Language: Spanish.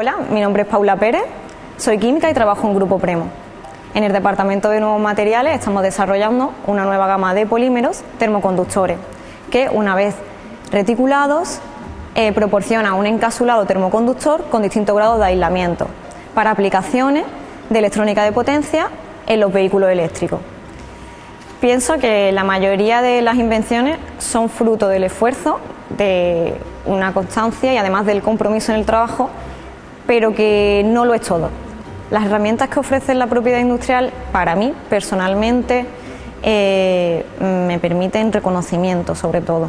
Hola, mi nombre es Paula Pérez, soy química y trabajo en Grupo Premo. En el Departamento de Nuevos Materiales estamos desarrollando una nueva gama de polímeros termoconductores que una vez reticulados eh, proporciona un encapsulado termoconductor con distintos grados de aislamiento para aplicaciones de electrónica de potencia en los vehículos eléctricos. Pienso que la mayoría de las invenciones son fruto del esfuerzo, de una constancia y además del compromiso en el trabajo pero que no lo es todo. Las herramientas que ofrece la propiedad industrial, para mí, personalmente, eh, me permiten reconocimiento sobre todo.